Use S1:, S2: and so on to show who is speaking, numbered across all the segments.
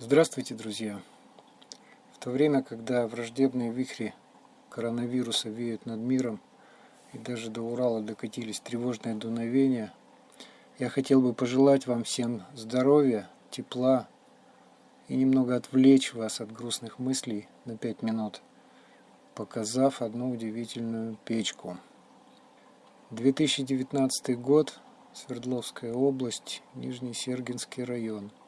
S1: Здравствуйте, друзья! В то время, когда враждебные вихри коронавируса веют над миром и даже до Урала докатились тревожные дуновения, я хотел бы пожелать вам всем здоровья, тепла и немного отвлечь вас от грустных мыслей на пять минут, показав одну удивительную печку. 2019 год, Свердловская область, Нижний Сергинский район –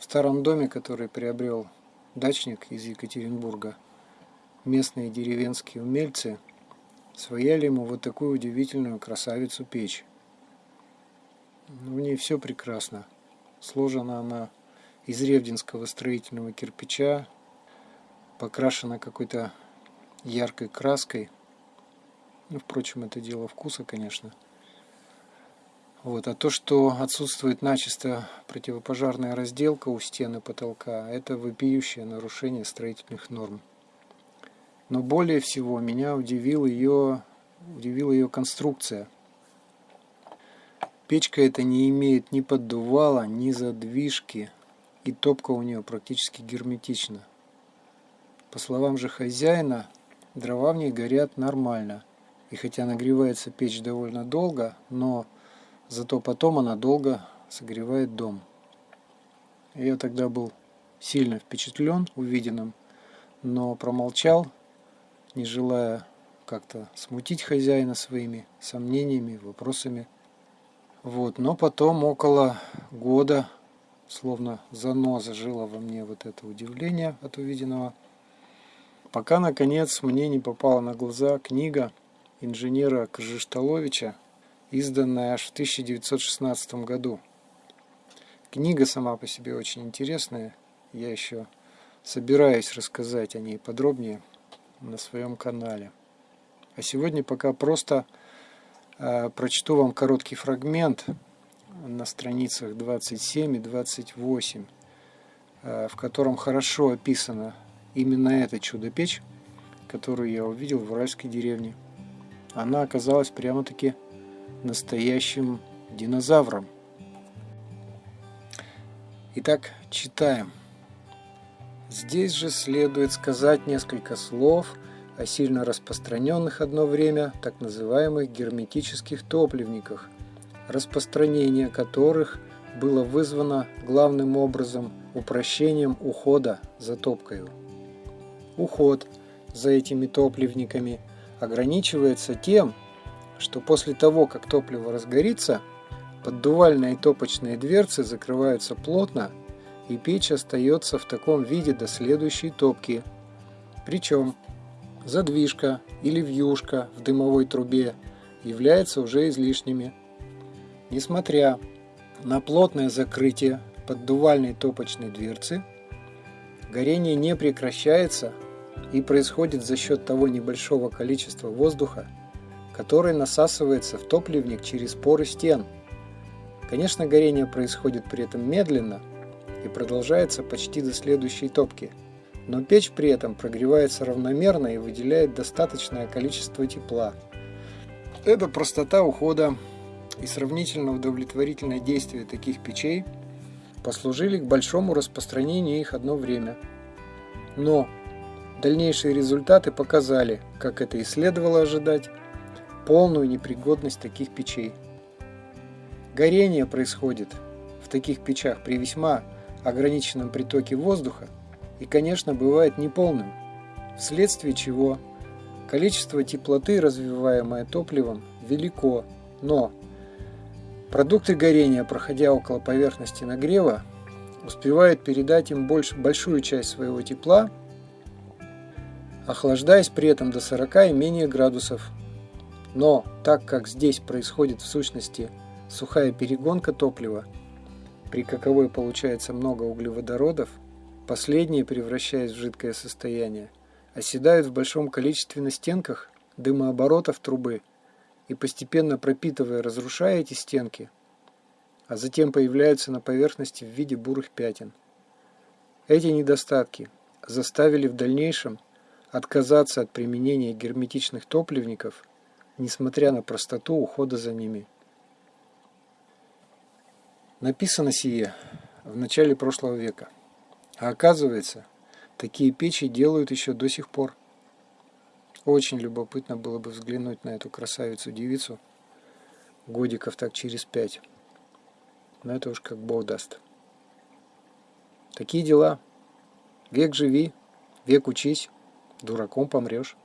S1: в старом доме, который приобрел дачник из Екатеринбурга, местные деревенские умельцы свояли ему вот такую удивительную красавицу печь. В ней все прекрасно. Сложена она из ревдинского строительного кирпича, покрашена какой-то яркой краской. Ну, впрочем, это дело вкуса, конечно. Вот. А то, что отсутствует начисто противопожарная разделка у стены потолка, это вопиющее нарушение строительных норм. Но более всего меня удивила ее, удивила ее конструкция. Печка эта не имеет ни поддувала, ни задвижки, и топка у нее практически герметична. По словам же хозяина, дрова в ней горят нормально. И хотя нагревается печь довольно долго, но Зато потом она долго согревает дом. Я тогда был сильно впечатлен увиденным, но промолчал, не желая как-то смутить хозяина своими сомнениями, вопросами. Вот, но потом около года, словно заноза жила во мне вот это удивление от увиденного, пока наконец мне не попала на глаза книга инженера Кжишталовича изданная аж в 1916 году. Книга сама по себе очень интересная. Я еще собираюсь рассказать о ней подробнее на своем канале. А сегодня пока просто э, прочту вам короткий фрагмент на страницах 27 и 28, э, в котором хорошо описано именно это чудо-печь, которую я увидел в уральской деревне. Она оказалась прямо-таки настоящим динозавром. Итак, читаем. Здесь же следует сказать несколько слов о сильно распространенных одно время так называемых герметических топливниках, распространение которых было вызвано главным образом упрощением ухода за топкою. Уход за этими топливниками ограничивается тем, что после того, как топливо разгорится, поддувальные и топочные дверцы закрываются плотно, и печь остается в таком виде до следующей топки. Причем задвижка или вьюшка в дымовой трубе являются уже излишними. Несмотря на плотное закрытие поддувальной топочной дверцы, горение не прекращается и происходит за счет того небольшого количества воздуха, который насасывается в топливник через поры стен. Конечно, горение происходит при этом медленно и продолжается почти до следующей топки, но печь при этом прогревается равномерно и выделяет достаточное количество тепла. Это простота ухода и сравнительно удовлетворительное действие таких печей послужили к большому распространению их одно время. Но дальнейшие результаты показали, как это и следовало ожидать, полную непригодность таких печей. Горение происходит в таких печах при весьма ограниченном притоке воздуха и, конечно, бывает неполным, вследствие чего количество теплоты, развиваемое топливом, велико, но продукты горения, проходя около поверхности нагрева, успевают передать им больше, большую часть своего тепла, охлаждаясь при этом до 40 и менее градусов но так как здесь происходит в сущности сухая перегонка топлива, при каковой получается много углеводородов, последние, превращаясь в жидкое состояние, оседают в большом количестве на стенках дымооборотов трубы и постепенно пропитывая, разрушая эти стенки, а затем появляются на поверхности в виде бурых пятен. Эти недостатки заставили в дальнейшем отказаться от применения герметичных топливников – несмотря на простоту ухода за ними. Написано сие в начале прошлого века. А оказывается, такие печи делают еще до сих пор. Очень любопытно было бы взглянуть на эту красавицу-девицу годиков так через пять. Но это уж как Бог даст. Такие дела. Век живи, век учись, дураком помрешь.